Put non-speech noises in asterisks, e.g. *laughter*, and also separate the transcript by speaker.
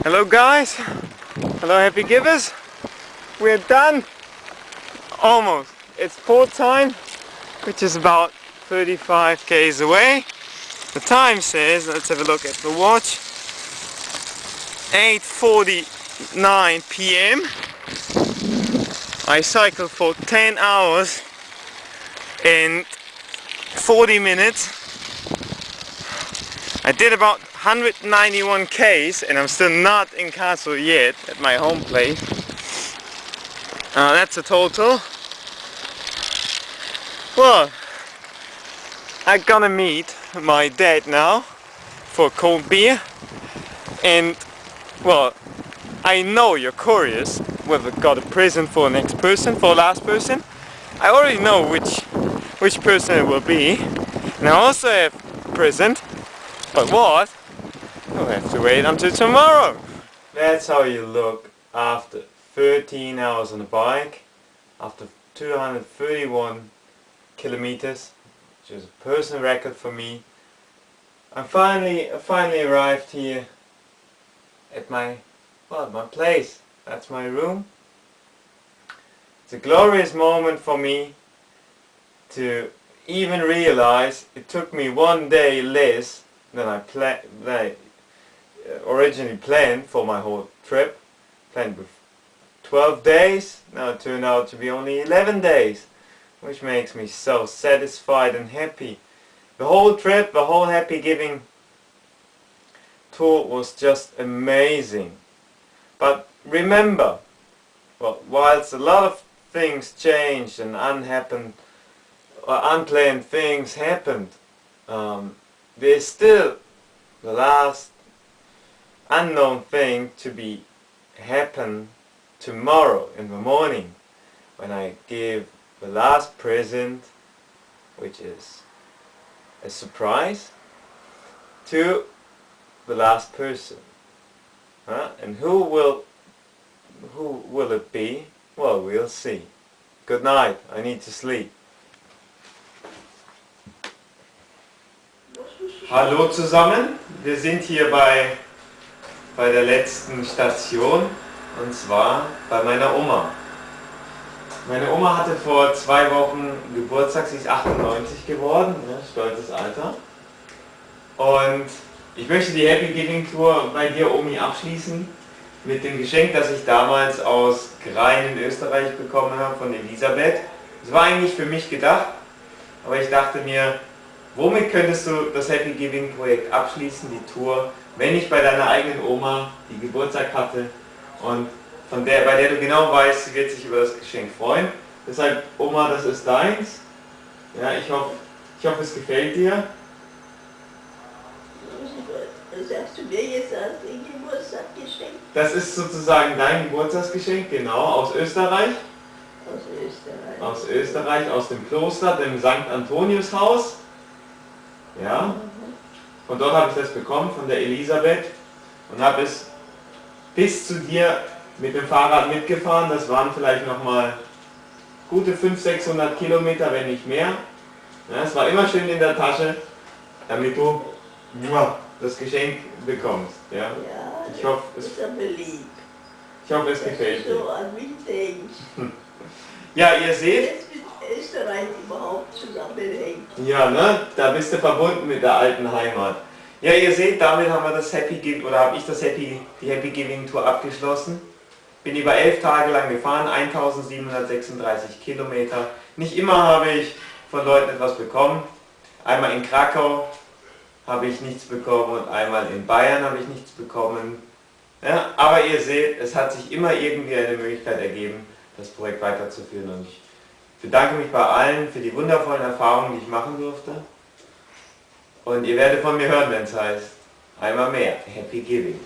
Speaker 1: Hello guys, hello happy givers. We're done. Almost. It's port time, which is about 35 k's away. The time says, let's have a look at the watch, 8.49 p.m. I cycled for 10 hours and 40 minutes. I did about 191 k's and I'm still not in Kassel yet at my home place. Uh, that's a total. Well, I'm gonna meet my dad now for cold beer and well I know you're curious whether got a present for next person, for last person. I already know which which person it will be. And I also have present, but what? We'll have to wait until tomorrow. That's how you look after 13 hours on the bike, after 231 kilometers, which is a personal record for me. I finally, I finally arrived here at my, well, my place. That's my room. It's a glorious moment for me to even realize it took me one day less than I, uh, originally planned for my whole trip. Planned with 12 days, now it turned out to be only 11 days, which makes me so satisfied and happy. The whole trip, the whole Happy Giving tour was just amazing. But remember, well, whilst a lot of things changed and unhappened, or unplanned things happened, um, there's still the last unknown thing to be happen tomorrow in the morning when I give the last present which is a surprise to the last person. Huh? and who will who will it be? Well we'll see. Good night. I need to sleep. Hallo zusammen, wir sind hier bei, bei der letzten Station und zwar bei meiner Oma. Meine Oma hatte vor zwei Wochen Geburtstag, sie ist 98 geworden, ne, stolzes Alter. Und ich möchte die Happy Giving Tour bei dir, Omi, abschließen mit dem Geschenk, das ich damals aus Grein in Österreich bekommen habe von Elisabeth. Es war eigentlich für mich gedacht, aber ich dachte mir, Womit könntest du das Happy Giving Projekt abschließen, die Tour, wenn ich bei deiner eigenen Oma, die Geburtstag hatte und von der, bei der du genau weißt, sie wird sich über das Geschenk freuen. Deshalb, Oma, das ist deins. Ja, ich hoffe, ich hoffe es gefällt dir.
Speaker 2: Sagst du mir jetzt als Geburtstagsgeschenk?
Speaker 1: Das ist sozusagen dein Geburtstagsgeschenk, genau, aus Österreich.
Speaker 2: Aus Österreich.
Speaker 1: Aus Österreich, aus dem Kloster, dem St. Antonius Haus. Ja? Und dort habe ich das bekommen von der Elisabeth und habe es bis zu dir mit dem Fahrrad mitgefahren. Das waren vielleicht nochmal gute 500, 600 Kilometer, wenn nicht mehr. Ja, es war immer schön in der Tasche, damit du das Geschenk bekommst. Ja,
Speaker 2: ja
Speaker 1: ich hoffe, es,
Speaker 2: ist aber lieb.
Speaker 1: Ich hoffe, es gefällt dir.
Speaker 2: so an mich denkst. *laughs*
Speaker 1: Ja, ihr seht,
Speaker 2: Österreich überhaupt zusammenhängt.
Speaker 1: Ja, ne? Da bist du verbunden mit der alten Heimat. Ja, ihr seht, damit haben wir das Happy Giving, oder habe ich das Happy, die Happy Giving Tour abgeschlossen. Bin über elf Tage lang gefahren, 1736 Kilometer. Nicht immer habe ich von Leuten etwas bekommen. Einmal in Krakau habe ich nichts bekommen und einmal in Bayern habe ich nichts bekommen. Ja, aber ihr seht, es hat sich immer irgendwie eine Möglichkeit ergeben, das Projekt weiterzuführen und ich ich bedanke mich bei allen für die wundervollen Erfahrungen, die ich machen durfte. Und ihr werdet von mir hören, wenn es heißt, einmal mehr, Happy Giving.